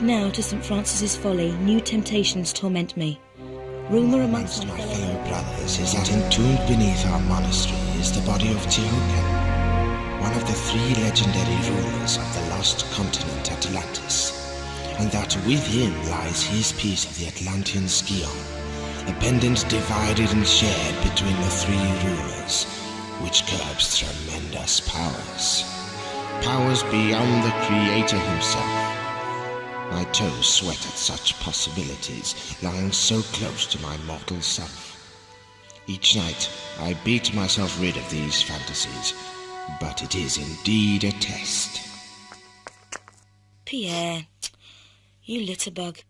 now to St. Francis's Folly, new temptations torment me. Rumour amongst, my fellow brothers is that entombed beneath our monastery is the body of Tihocan, one of the three legendary rulers of the lost continent Atlantis, and that with him lies his piece of the Atlantean Scion, a pendant divided and shared between the three rulers, which curbs tremendous powers. Powers beyond the Creator himself. My toes sweat at such possibilities, lying so close to my mortal self. Each night, I beat myself rid of these fantasies, but it is indeed a test. Pierre, you litterbug.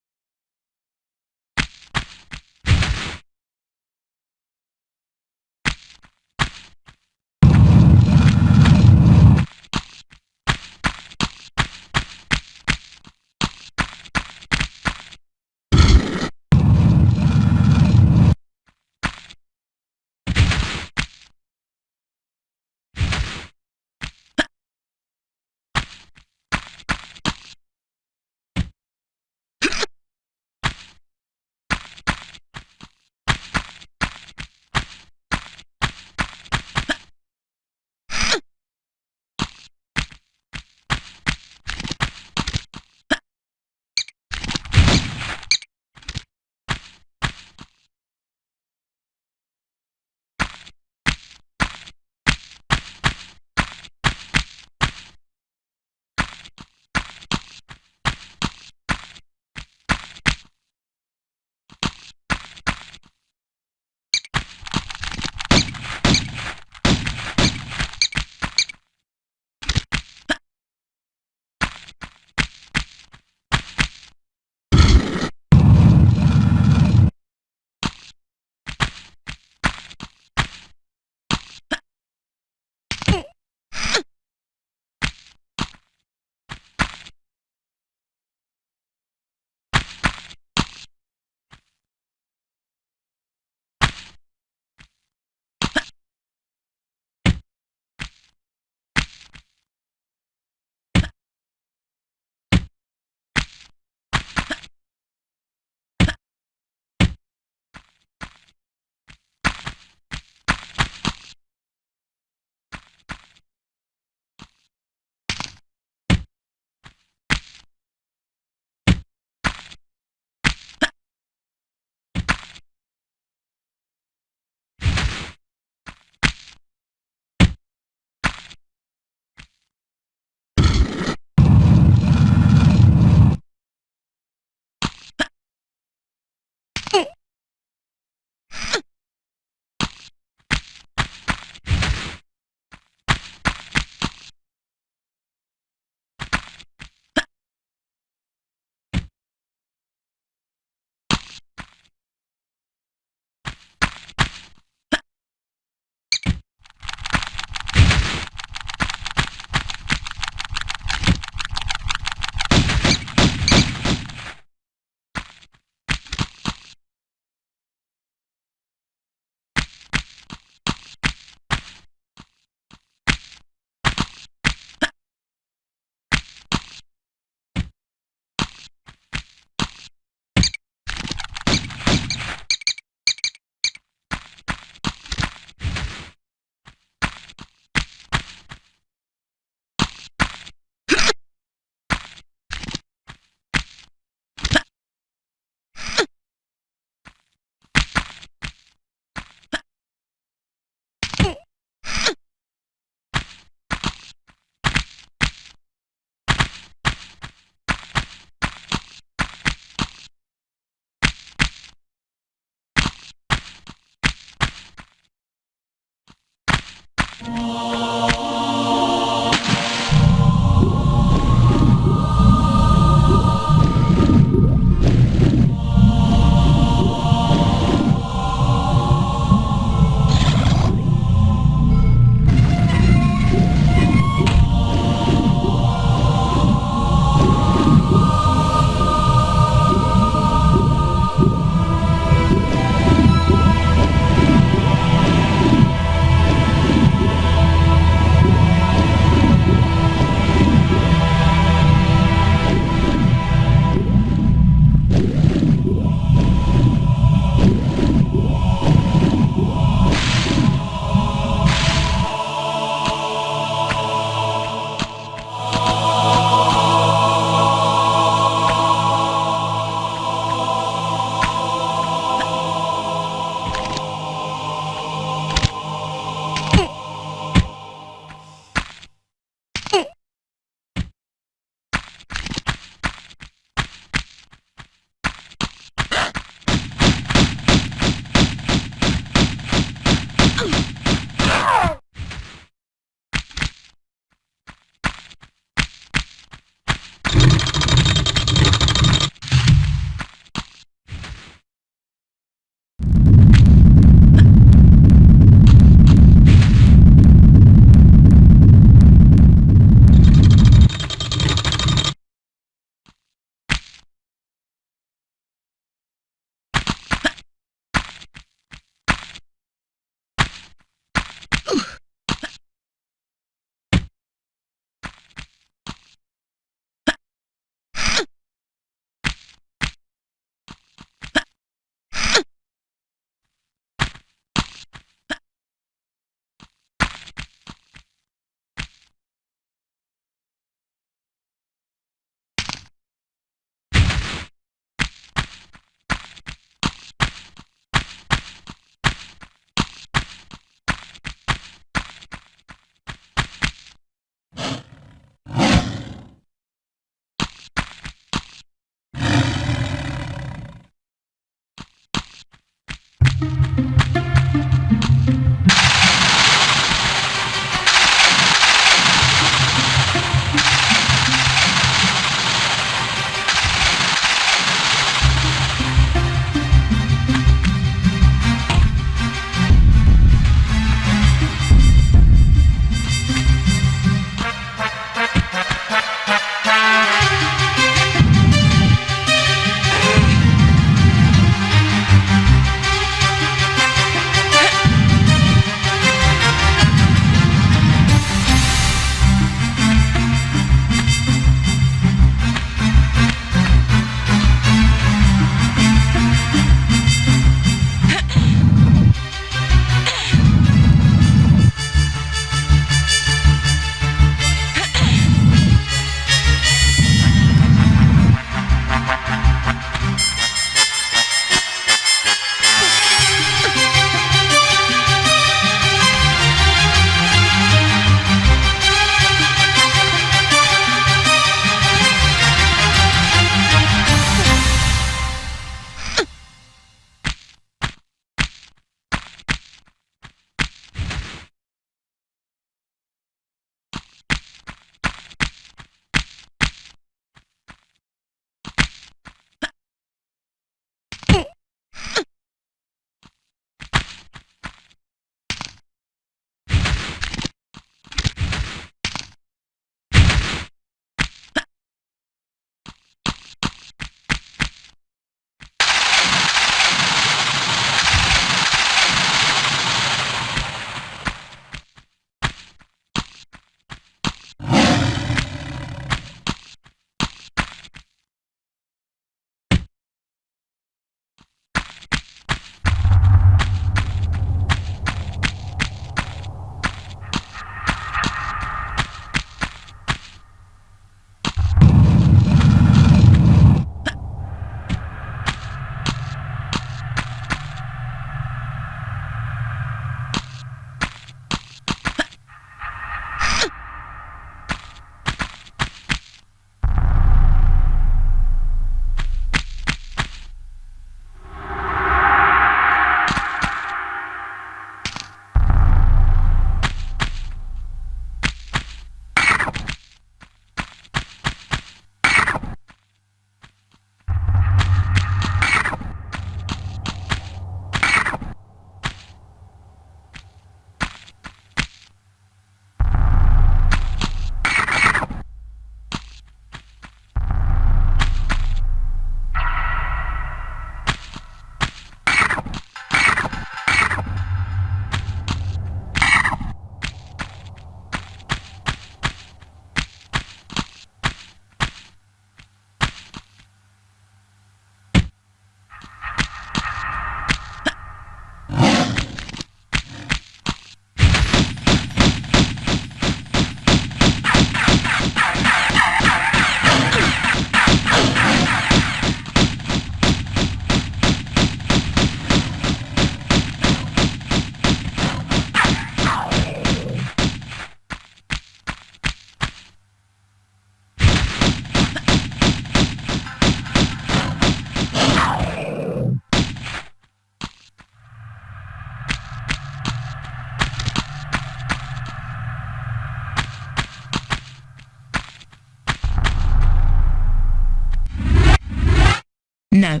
No.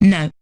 No.